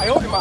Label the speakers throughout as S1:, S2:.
S1: 哎呦我的妈！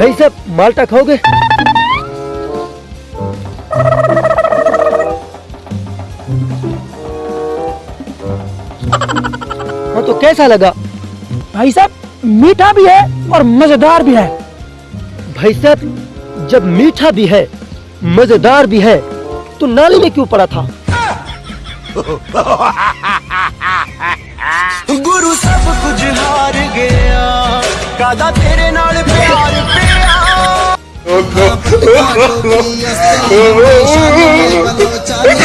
S1: भाई साहब माल्टा खाओगे? तो कैसा लगा?
S2: भाई साहब मीठा भी है और मज़ेदार भी है।
S1: भाई साहब जब मीठा भी है मज़ेदार भी है तो नाली में क्यों पड़ा था?
S3: गुरु सब कुछ हार गया तेरे नाल प्यार प्यार